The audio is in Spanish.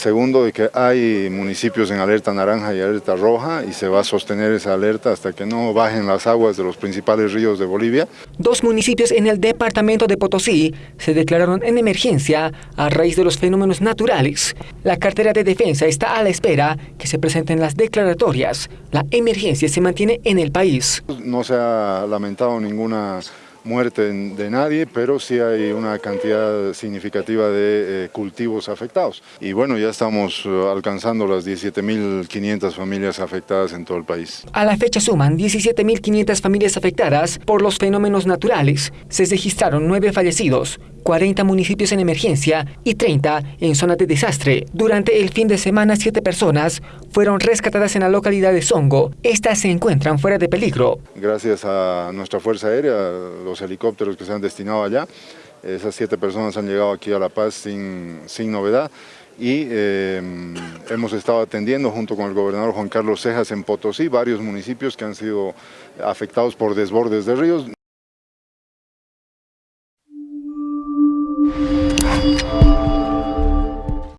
Segundo, de que hay municipios en alerta naranja y alerta roja y se va a sostener esa alerta hasta que no bajen las aguas de los principales ríos de Bolivia. Dos municipios en el departamento de Potosí se declararon en emergencia a raíz de los fenómenos naturales. La cartera de defensa está a la espera que se presenten las declaratorias. La emergencia se mantiene en el país. No se ha lamentado ninguna muerte de nadie, pero sí hay una cantidad significativa de eh, cultivos afectados. Y bueno, ya estamos eh, alcanzando las 17.500 familias afectadas en todo el país. A la fecha suman 17.500 familias afectadas por los fenómenos naturales. Se registraron nueve fallecidos, 40 municipios en emergencia y 30 en zona de desastre. Durante el fin de semana, siete personas fueron rescatadas en la localidad de Songo. Estas se encuentran fuera de peligro. Gracias a nuestra Fuerza Aérea, los helicópteros que se han destinado allá, esas siete personas han llegado aquí a La Paz sin, sin novedad y eh, hemos estado atendiendo junto con el gobernador Juan Carlos Cejas en Potosí varios municipios que han sido afectados por desbordes de ríos.